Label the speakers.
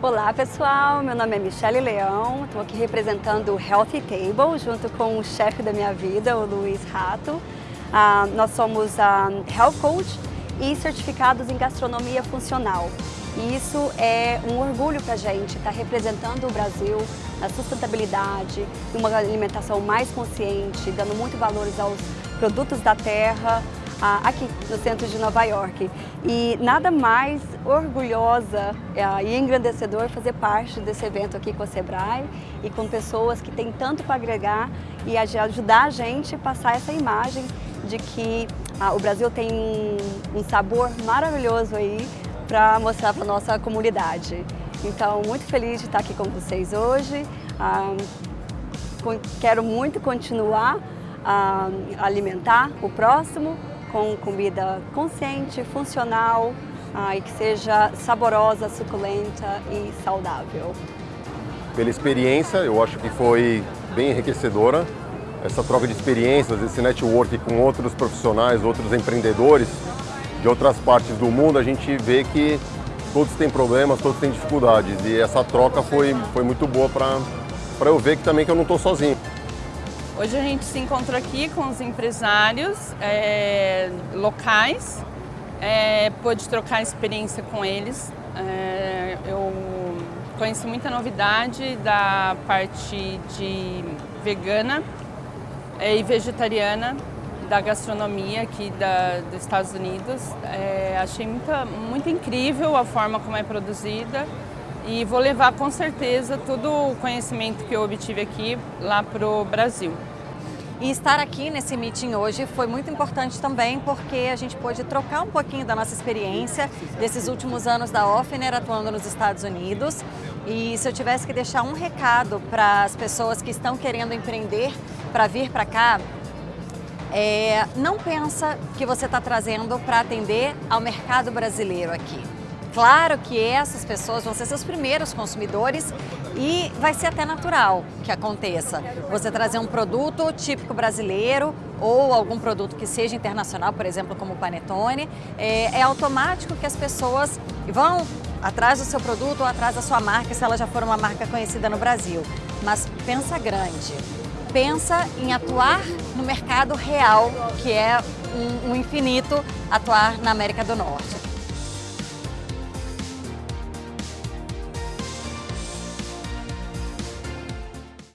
Speaker 1: Olá pessoal, meu nome é Michele Leão, estou aqui representando o Healthy Table junto com o chefe da minha vida, o Luiz Rato. Ah, nós somos ah, Health Coach e certificados em gastronomia funcional. E isso é um orgulho para a gente estar tá representando o Brasil na sustentabilidade, uma alimentação mais consciente, dando muito valores aos produtos da terra, aqui no centro de Nova York. E nada mais orgulhosa é, e engrandecedor fazer parte desse evento aqui com a Sebrae e com pessoas que têm tanto para agregar e ajudar a gente a passar essa imagem de que ah, o Brasil tem um, sabor maravilhoso aí para mostrar para a nossa comunidade. Então, muito feliz de estar aqui com vocês hoje. Ah, quero muito continuar a alimentar o próximo com comida consciente, funcional ah, e que seja saborosa, suculenta e saudável.
Speaker 2: Pela experiência, eu acho que foi bem enriquecedora. Essa troca de experiências, esse network com outros profissionais, outros empreendedores de outras partes do mundo, a gente vê que todos têm problemas, todos têm dificuldades. E essa troca foi, foi muito boa para eu ver que também que eu não estou sozinho.
Speaker 3: Hoje a gente se encontrou aqui com os empresários é, locais, é, pôde trocar experiência com eles. É, eu conheci muita novidade da parte de vegana é, e vegetariana da gastronomia aqui da, dos Estados Unidos. É, achei muita, muito incrível a forma como é produzida e vou levar com certeza todo o conhecimento que eu obtive aqui lá para o Brasil.
Speaker 4: E estar aqui nesse meeting hoje foi muito importante também porque a gente pôde trocar um pouquinho da nossa experiência desses últimos anos da Offner atuando nos Estados Unidos. E se eu tivesse que deixar um recado para as pessoas que estão querendo empreender para vir para cá, é, não pensa que você está trazendo para atender ao mercado brasileiro aqui. Claro que essas pessoas vão ser seus primeiros consumidores e vai ser até natural que aconteça. Você trazer um produto típico brasileiro ou algum produto que seja internacional, por exemplo, como o Panetone, é, é automático que as pessoas vão atrás do seu produto ou atrás da sua marca, se ela já for uma marca conhecida no Brasil. Mas pensa grande, pensa em atuar no mercado real, que é um, um infinito atuar na América do Norte.